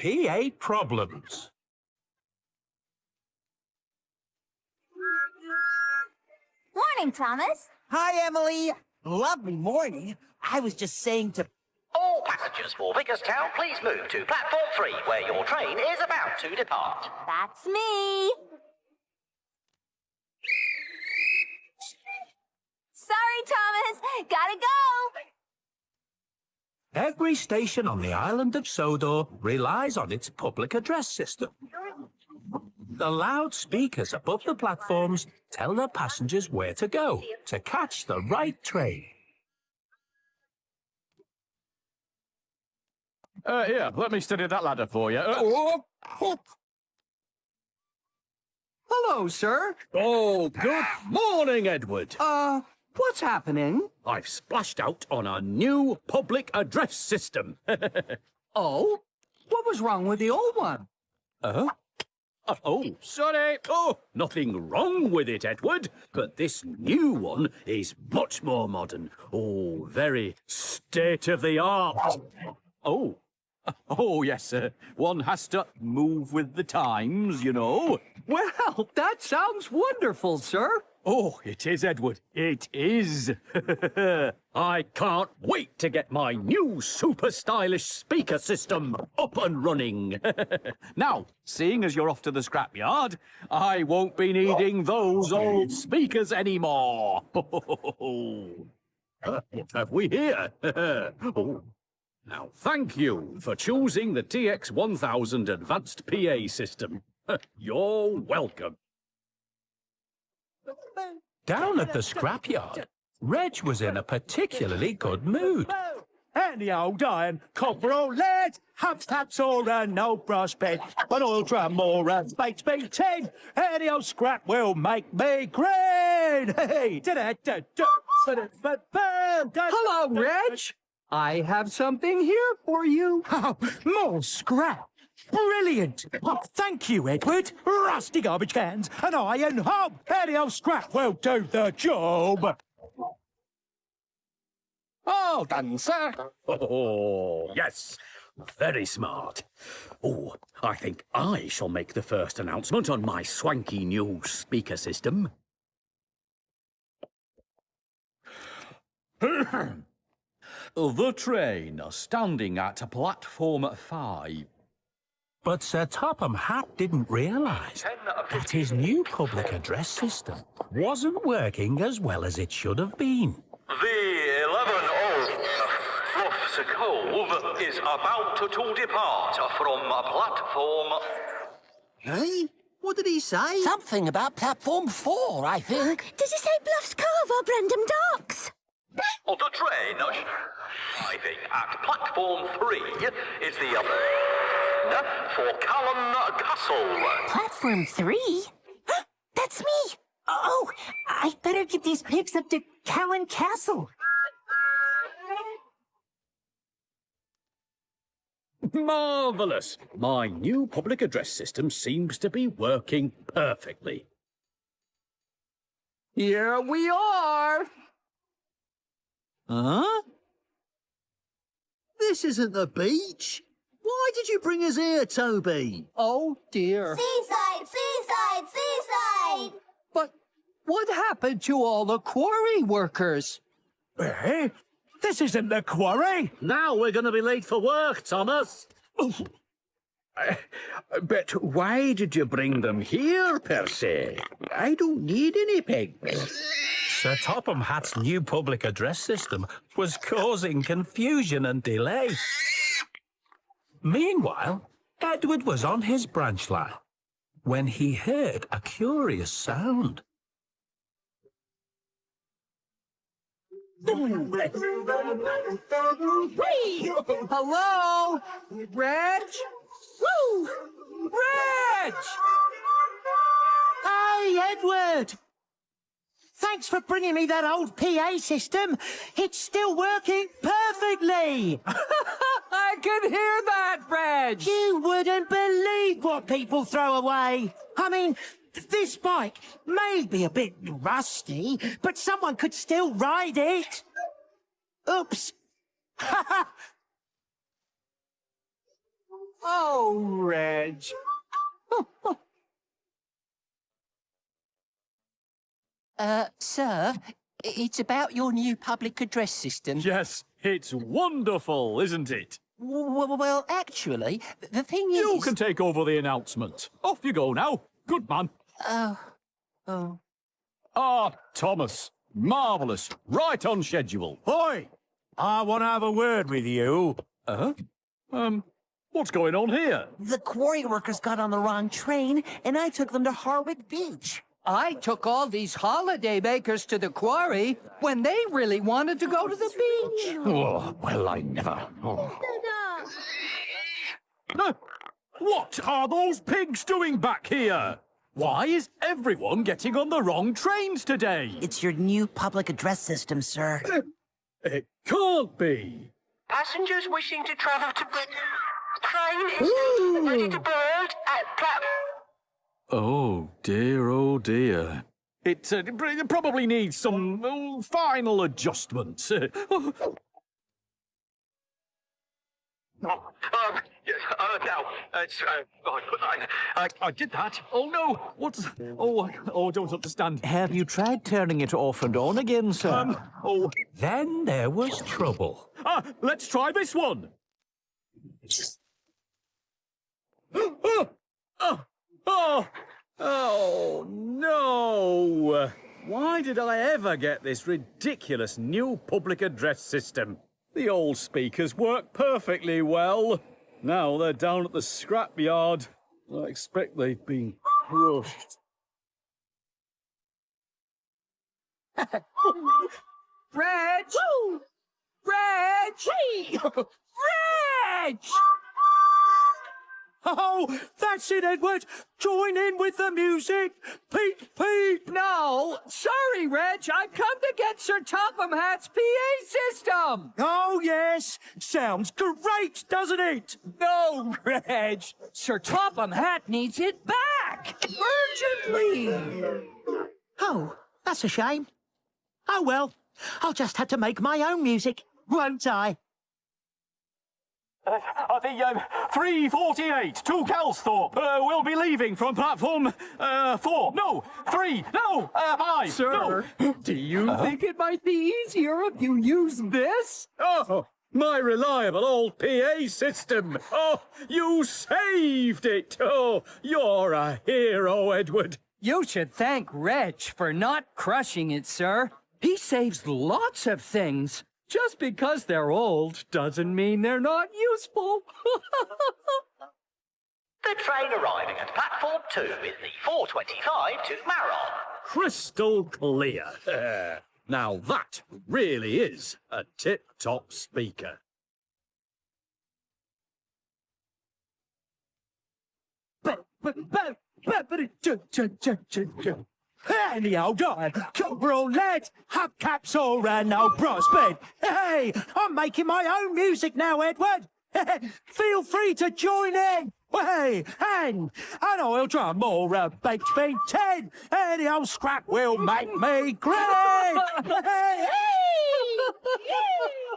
PA problems. Morning, Thomas. Hi, Emily. Lovely morning. I was just saying to... All passengers for Vickerstown, please move to platform 3, where your train is about to depart. That's me. Sorry, Thomas. Gotta go. Every station on the island of Sodor relies on its public address system. The loudspeakers above the platforms tell their passengers where to go to catch the right train. Uh, here, let me study that ladder for you. Uh, Hello, sir. oh, good morning, Edward. Uh, what's happening? I've splashed out on a new public address system. Oh? What was wrong with the old one? uh-huh. Uh, oh, sorry. Oh, nothing wrong with it, Edward. But this new one is much more modern. Oh, very state of the art. Oh. Oh, yes, sir. One has to move with the times, you know. Well, that sounds wonderful, sir. Oh, it is, Edward. It is. I can't wait to get my new super stylish speaker system up and running. now, seeing as you're off to the scrapyard, I won't be needing those old speakers anymore. Uh, what have we here? oh. Now, thank you for choosing the TX1000 Advanced PA system. You're welcome. Down at the scrapyard, Reg was in a particularly good mood. And old iron, copper or lead, hubs taps or an old brass bed, an oil drum or a baked bean tin, any old scrap will make me green. Hey, Hello, Reg. I have something here for you. Oh, more scrap. Brilliant. Oh, thank you, Edward. Rusty garbage cans, an iron hob, any old scrap will do the job. All done, sir. Oh, yes. Very smart. Oh, I think I shall make the first announcement on my swanky new speaker system. the train standing at platform five. But Sir Topham Hatt didn't realise that his new public address system wasn't working as well as it should have been. The 11 old Fluff's Cove is about to depart from platform. Hey? What did he say? Something about platform four, I think. Did he say Bluffs Cove or Brendam Docks? The train arriving at platform 3 is the other for Callan Castle. Platform three? That's me! Oh, I better get these pigs up to Callan Castle. Marvellous! My new public address system seems to be working perfectly. Here we are. Huh? This isn't the beach. Why did you bring us here, Toby? Oh, dear. Seaside, seaside, seaside. But what happened to all the quarry workers? Eh? This isn't the quarry. Now we're going to be late for work, Thomas. But why did you bring them here, Percy? I don't need any pigs. Sir Topham Hatt's new public address system was causing confusion and delay. Meanwhile, Edward was on his branch line when he heard a curious sound. Hello? Reg? Woo! Reg! Hey, Edward. Thanks for bringing me that old PA system. It's still working perfectly. I can hear that, Reg! You wouldn't believe what people throw away. I mean, this bike may be a bit rusty, but someone could still ride it. Oops. Oh, Reg. Uh, sir, it's about your new public address system. Yes, it's wonderful, isn't it? Well, well, actually, the thing You is... You can take over the announcement. Off you go now. Good man. Oh, oh. Ah, Thomas. Marvellous. Right on schedule. Oi! I want to have a word with you. Uh-huh. Um, what's going on here? The quarry workers got on the wrong train, and I took them to Harwick Beach. I took all these holiday makers to the quarry when they really wanted to go to the beach. Oh, well, I never. Oh. Uh, what are those pigs doing back here? Why is everyone getting on the wrong trains today? It's your new public address system, sir. It can't be. Passengers wishing to travel to the train is ready to board at platform. Oh dear, oh dear. It uh, probably needs some uh, final adjustments. Um, yes, uh, now, it's, uh, I, I, I did that. oh no! What's. Oh, I- oh, I don't understand. Have you tried turning it off and on again, sir? Um, oh. Then there was trouble. Ah, let's try this one. oh, oh, oh, oh, no! Why did I ever get this ridiculous new public address system? The old speakers work perfectly well. Now they're down at the scrapyard. I expect they've been crushed. Reg! Reg! Reg! Oh, that's it, Edward. Join in with the music. Peep, peep. No, sorry, Reg. I've come to get Sir Topham Hatt's PA system. Oh, yes. Sounds great, doesn't it? No, Reg. Sir Topham Hat needs it back urgently. Oh, that's a shame. Oh well, I'll just have to make my own music, won't I? Uh, the um, 348 to Kelsthorpe uh, will be leaving from platform uh, 4. No, 3. No, uh, 5. Sir, do you think it might be easier if you use this? Oh, my reliable old PA system. Oh, you saved it. Oh, you're a hero, Edward. You should thank Reg for not crushing it, sir. He saves lots of things. Just because they're old doesn't mean they're not useful. The train arriving at platform 2 is the 425 to Maron. Crystal clear. Uh, now that really is a tip-top speaker. But, but, but, but, but, Anyhow, darling, Cobra lad, hubcaps all round no prospect. Hey, I'm making my own music now, Edward. Feel free to join in. Hey, and an oil drum or a baked bean ten, any old scrap will make me great. hey, hey.